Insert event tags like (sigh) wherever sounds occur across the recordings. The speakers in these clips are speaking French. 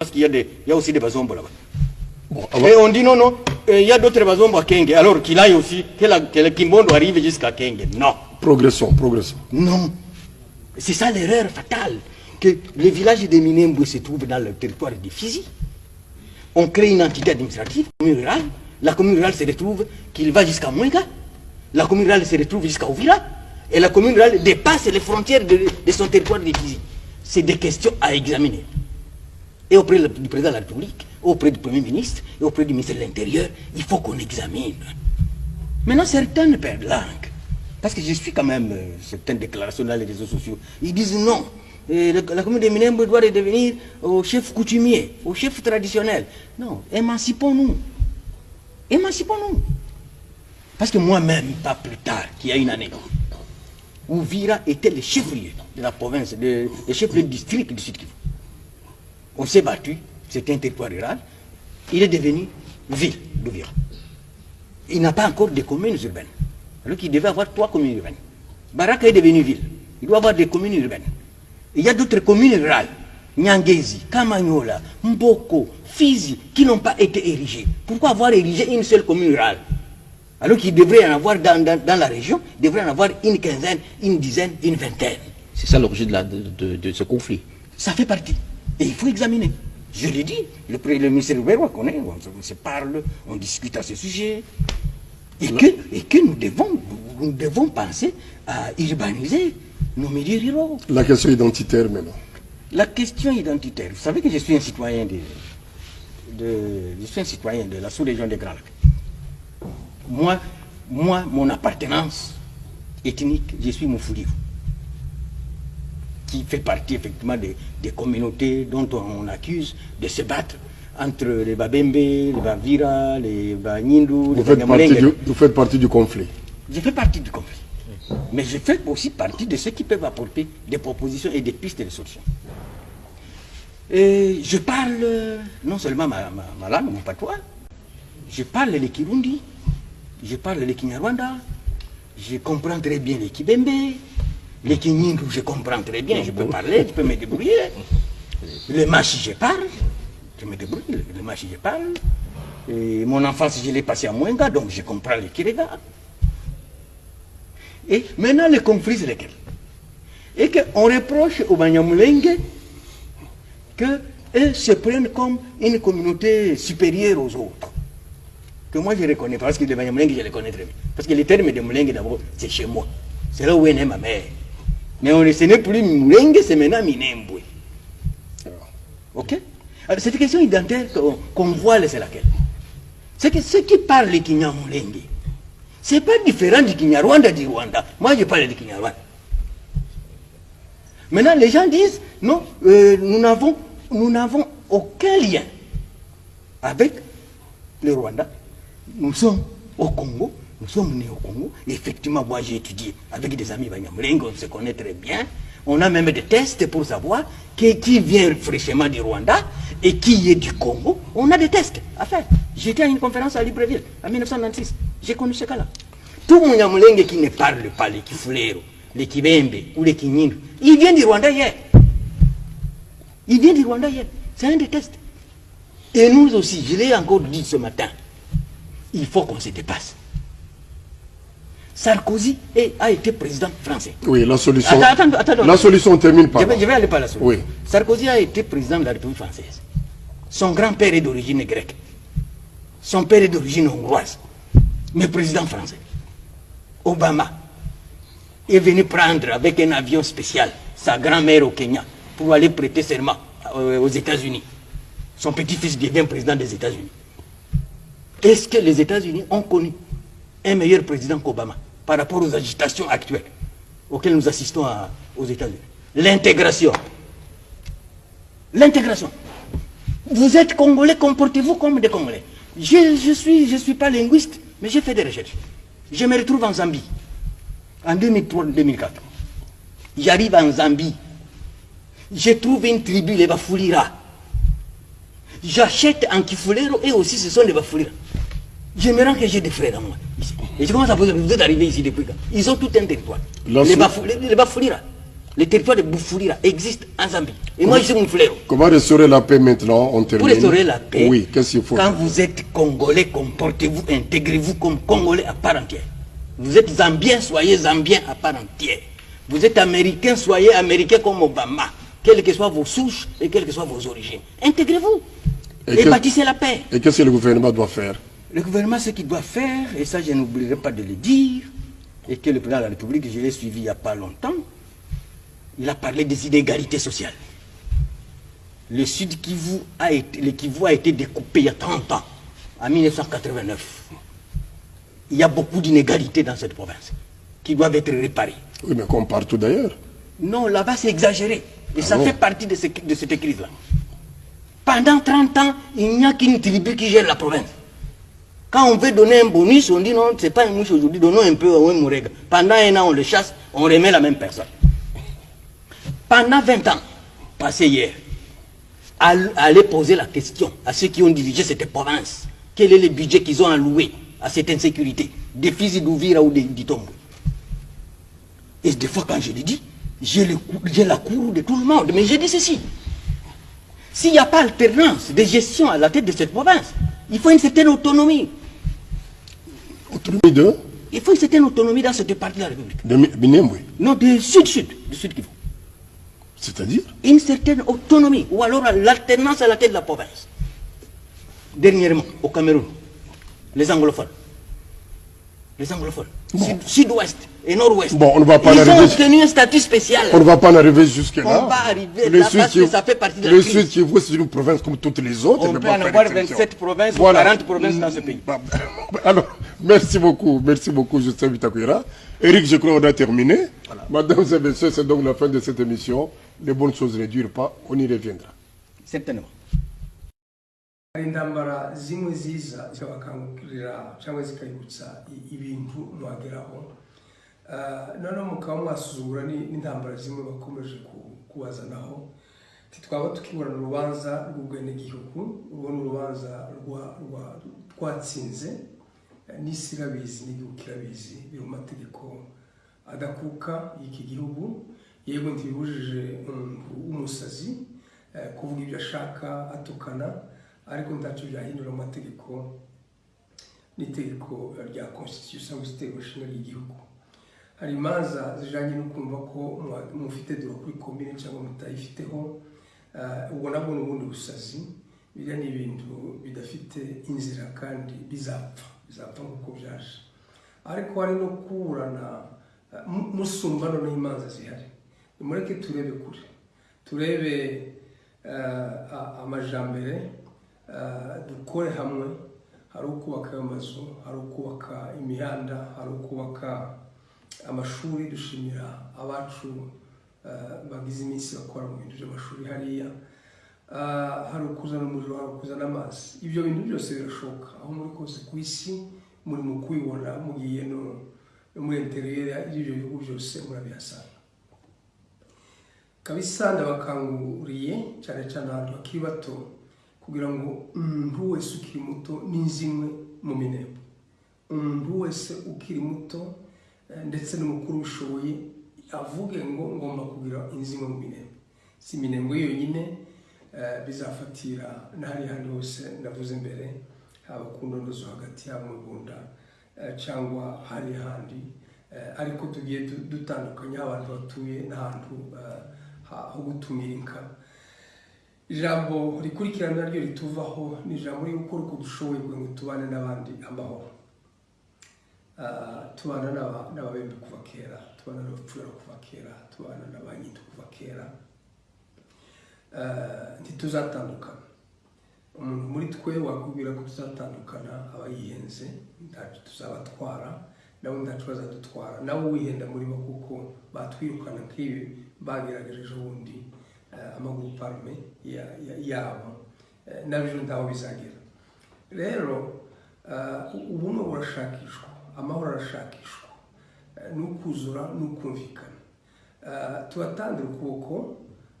Parce qu'il y, a y aussi des bazombos là-bas. Bon, Et on dit non, non, euh, il y a d'autres bazombos à Kenge. Alors qu'il aille aussi, que, la- que le Kimbondo arrive jusqu'à Kenge. Non. progressons, progressons. Non. C'est ça l'erreur fatale. Que le village de Minembwe se trouve dans le territoire de Fizi. On crée une entité administrative, commune rurale. La commune rurale se retrouve qu'il va jusqu'à Mwenga. La commune rurale se retrouve jusqu'à Ouvira. Et la commune rurale dépasse les frontières de, de son territoire de Fizi. C'est des questions à examiner. Et auprès du président de la République, auprès du Premier ministre et auprès du ministre de l'Intérieur, il faut qu'on examine. Maintenant, certaines perdent langue. Parce que je suis quand même euh, certaines déclarations dans les réseaux sociaux. Ils disent non. le- la commune de Minembwe doit redevenir au chef coutumier, au chef traditionnel. Non, émancipons-nous. Émancipons-nous. Parce que moi-même, pas plus tard, qu'il y a une année, Ouvira était le chef-lieu de la province, de- le chef-lieu du district du Sud Kivu. On s'est battu, c'était un territoire rural. Il est devenu ville d'Ouvira. Il n'a pas encore de communes urbaines. Alors qu'il devait avoir trois communes urbaines. Baraka est devenu ville. Il doit avoir des communes urbaines. Il y a d'autres communes rurales. Nyangezi, Kamanyola, Mboko, Fizi, qui n'ont pas été érigées. Pourquoi avoir érigé une seule commune rurale? Alors qu'il devrait en avoir dans, dans- dans la région, il devrait en avoir une quinzaine, une dizaine, une vingtaine. C'est ça l'origine de, la- de- de- de ce conflit. Ça fait partie. Et il faut examiner. Je l'ai dit, le, ministère Rouberwa connaît, on, se- on se parle, on discute à ce sujet. Et que, et que nous, devons, nous devons penser à urbaniser nos milieux ruraux. La question identitaire maintenant. La question identitaire, vous savez que je suis un citoyen de, de, je suis un citoyen de la sous-région des Grands Lacs. Moi, moi, mon appartenance ethnique, je suis Moufoulivou, qui fait partie effectivement des, des communautés dont on, accuse de se battre entre les Babembe, les Bavira, les Banyindu, les Vous faites, partie du, vous faites partie du conflit. Je fais partie du conflit. Mais je fais aussi partie de ceux qui peuvent apporter des propositions et des pistes de solutions. Et je parle euh, non seulement ma, ma, ma langue, mon patois, je parle le Kirundi, je parle le Kinyarwanda, je comprends très bien les Kibembe, les Kinyindu, je comprends très bien, je peux parler, je peux me débrouiller. Le Machi, je parle, je me débrouille, le, Machi, je parle. Et mon enfance, je l'ai passé à Mwenga, donc je comprends les Kirega. Et maintenant, le conflit, c'est lequel Et qu'on reproche aux Banyamulenge qu'eux se prennent comme une communauté supérieure aux autres. Que moi, je reconnais, parce que les Banyamulenge, je les connais très bien. Parce que le terme de Mulenge, d'abord, c'est chez moi. C'est là où est née ma mère. Mais on, ce n'est plus Mulenge, c'est maintenant Minembwe. Ok Alors, cette question identitaire qu'on voit, c'est laquelle? C'est que ceux qui parlent le Kinyamulenge, c'est pas différent du Kinyarwanda du Rwanda. Moi, je parle du Kinyarwanda. Maintenant, les gens disent, non, euh, nous n'avons nous n'avons aucun lien avec le Rwanda. Nous sommes au Congo, nous sommes nés au Congo. Effectivement, moi, j'ai étudié avec des amis Banyamulenge, on se connaît très bien. On a même des tests pour savoir qui, qui vient fraîchement du Rwanda et qui est du Congo. On a des tests à faire. J'étais à une conférence à Libreville en 1996. J'ai connu ce cas-là. Tout mon Nyamulenge qui ne parle pas les Kifulero, les Kibembe ou les Kinyindu, il vient du Rwanda hier. Il vient du Rwanda hier. C'est un des tests. Et nous aussi, je l'ai encore dit ce matin, il faut qu'on se dépasse. Sarkozy a été président français. Oui, la solution. Attends, attends, attends, la solution termine Je par. vais, je vais aller par la suite. Oui. Sarkozy a été président de la République française. Son grand-père est d'origine grecque. Son père est d'origine hongroise. Mais président français. Obama est venu prendre avec un avion spécial sa grand-mère au Kenya pour aller prêter serment euh, aux États-Unis. Son petit-fils devient président des États-Unis. Est-ce que les États-Unis ont connu un meilleur président qu'Obama? Par rapport aux agitations actuelles auxquelles nous assistons aux États-Unis L'intégration. L'intégration. Vous êtes Congolais, comportez-vous comme des Congolais. Je ne suis, je suis pas linguiste, mais j'ai fait des recherches. Je me retrouve en Zambie, en 2003-2004. J'arrive en Zambie. Je trouve une tribu, les Bafulira. J'achète en Kifulero et aussi ce sont les Bafulira. Je me rends que j'ai des frères à moi. ici. Et je commence à poser, vous êtes arrivé ici depuis quand? Ils ont tout un territoire. Les Bafou- les- les Bafulira. Le territoire de Boufoulira existe en Zambie. Et moi, je suis Mouflero. Comment restaurer la paix maintenant On termine? Pour restaurer la paix, Oui, qu'est-ce qu'il faut? quand vous êtes Congolais, comportez-vous, intégrez-vous comme Congolais à part entière. Vous êtes Zambien, soyez Zambien à part entière. Vous êtes Américain, soyez Américain comme Obama, quelles que soient vos souches et quelles que soient vos origines. Intégrez-vous Et et, que- bâtissez la paix. Et qu'est-ce que le gouvernement doit faire? Le gouvernement, ce qu'il doit faire, et ça je n'oublierai pas de le dire, et que le président de la République, je l'ai suivi il n'y a pas longtemps, il a parlé des inégalités sociales. Le Sud Kivu a été, le Kivu a été découpé il y a 30 ans, en 1989. Il y a beaucoup d'inégalités dans cette province qui doivent être réparées. Oui, mais comme partout d'ailleurs. Non, là-bas, c'est exagéré. Et ça bon fait partie de, ce- de cette crise-là. Pendant 30 ans, il n'y a qu'une tribu qui gère la province. Quand on veut donner un bonus, on dit non, c'est pas un mouche aujourd'hui, donnons un peu à un mourega. Pendant un an, on le chasse, on remet la même personne. Pendant 20 ans, passé hier, all- allez poser la question à ceux qui ont dirigé cette province. Quel est le budget qu'ils ont alloué à cette insécurité? Des fils d'Ouvira ou des d'Itombo et des fois, quand je le dis, j'ai j'ai la cour de tout le monde. Mais je dis ceci. S'il n'y a pas alternance de gestion à la tête de cette province, il faut une certaine autonomie. Autonomie de, Il faut une certaine autonomie dans cette partie de la République. de Mi- Minembwe. Non, du sud-sud, du sud Kivu. C'est-à-dire Une certaine autonomie, ou alors l'alternance à la tête de la province. Dernièrement, au Cameroun, les anglophones. Les anglophones. Sud- Sud-ouest et nord-ouest. Bon, on ne va pas Ils en ont arriver- obtenu un statut spécial. On ne va pas en arriver jusque-là. On va arriver le là que ça fait partie de la Le. Sud Kivu, c'est une province comme toutes les autres. On peut en avoir exception. 27 provinces ou 40 provinces dans ce pays. Bah, Alors, merci beaucoup, merci beaucoup, Justin Vitakwira. Eric, je crois qu'on a terminé. Mesdames et messieurs, c'est donc la fin de cette émission. Les bonnes choses ne durent pas, on y reviendra. Certainement. Hari intambara zimwe ziza zikabakangurira cyangwa zikayibutsa ibintu mwageraho. Ah, noneho mukaba mwasuzugura ni- n'intambara zimwe bakomeje ku- kubazanaho. Ntitwaba tukiburana urubanza rw'ubwenegihugu urwo ni urubanza rwa- rwa- twatsinze Eh, n'isi irabizi n'igihugu kirabizi biri mu mategeko adakuka y'iki gihugu. Yego ntibibujije umuntu w'umusazi eh, kuvuga ibyo ashaka atukana. Ariko ntacyo byahindura mu mategeko n'itegeko rya constitution cyangwa se itegeko nshinga ry'igihugu. Hari imanza zijyanye no kumva ko mufite dore kuri komine cyangwa mutayifiteho eh, ubwo nabwo ni ubundi busazi. Biriya ni ibintu bidafite inzira kandi bizapfa bizapfa nk'uko byaje. Ariko hari no kuburana eh, mu- musumba noneho imanza zihari. Nimureke turebe kure. Turebe eh, amajambere dukore hamwe hari ukubaka amazu hari ukubaka imihanda hari ukubaka amashuri dushimira abacu eh, bagize iminsi bakora mu bintu by'amashuri hariya. Ah, hari ukuzana umuriro hari ukuzana amazi. Ibyo bintu byose birashoboka. Aho muri kose ku isi muri mu kubibona mugiye no muri interiyeri y'ibyo bihugu byose murabihasanga. Kabisa ndabakanguriye cyane cyane ahantu bakiri bato kugira ngo umuntu wese ukiri muto n'inzimwe mu minembwe umuntu wese ukiri muto eh, ndetse n'umukuru ubishoboye avuge ngo ngomba kugira inzimwe mu minembwe si iminembwe yonyine eh, bizafatira n'ahari handi hose ndavuze mbere haba ku ndondo zo hagati haba mu rwanda eh, cyangwa hari handi ariko tugiye du- dutandukanya aho abantu batuye n'ahantu ha- ho gutumira ijambo rikurikirana naryo rituvaho ni ijambo ryo gukora uko dushoboye kugira ngo tubane n'abandi amahoro. Ah, tubana n'aba- n'ababembe kuva kera tubana n'abapfura kuva kera tubana n'abanyindu kuva kera. Ah, ntituzatandukana. Umuntu muri twe wakubwira ko tuzatandukana aba yihenze ntacyo tuzabatwara nabo ntacyo bazadutwara. Nabo wihenda muri bo kuko batwirukana nk'ibi bagerageje ejo bundi. Eh, amagurupe arume ya- ya- yabo Eh, na byo ntaho bizagera rero eh, ubumwe burashakishwa amahoro arashakishwa Eh, ni ukuzura ni ukumvikana Eh, tubatandire ukuboko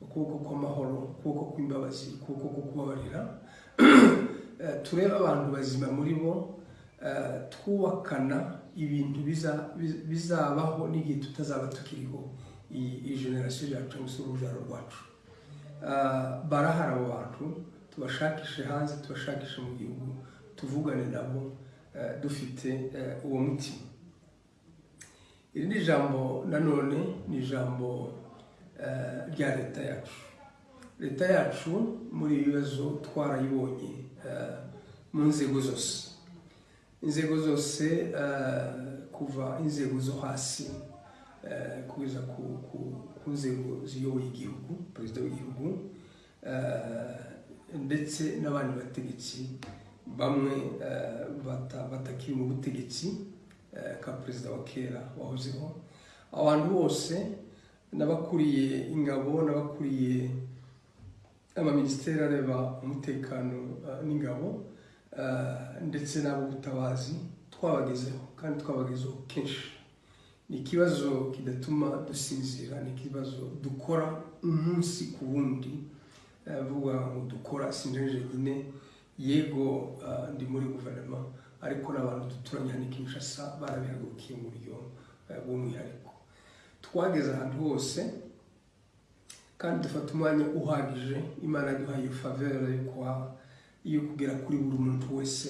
ukuboko kw'amahoro ukuboko kw'imbabazi ukuboko ko kubabarira (coughs) Eh, turebe abantu bazima muri bo eh, twubakana ibintu biza- biz- bizabaho n'igihe tutazaba tukiriho iyi generasiyo yacu se urubyaro rwacu barahari abo bantu tubashakishe hanze tubashakishe mu gihugu tuvugane nabo eh, dufite eh, uwo mutima. Iri ni ijambo nanone ni ijambo eh, rya leta yacu. Leta yacu muri ibi bibazo twarayibonye mu nzego zose. Inzego zose kuva inzego zo hasi eh, kugeza ku, nzego ziyoboye igihugu perezida w'igihugu eh, ndetse n'abandi bategetsi bamwe eh, bata- batakiri mu butegetsi ka perezida wa kera wahozeho. Abantu bose n'abakuriye ingabo n'abakuriye amaminisiteri areba umutekano n'ingabo ndetse n'ab'ubutabazi twabagezeho kandi twabagezeho kenshi. Ni ikibazo kidatuma dusinzira ni ikibazo dukora umunsi ku wundi. Eh, vuga ngo dukora sinjeje nyine yego eh, ndi muri guverinoma. Ariko n'abantu duturanye hano Kinshasa barabihagurukiye mu buryo eh, bw'umwihariko twageze ahantu hose kandi dufata umwanya uhagije. Imana yaduhaye kuha yo kugera kuri buri muntu wese.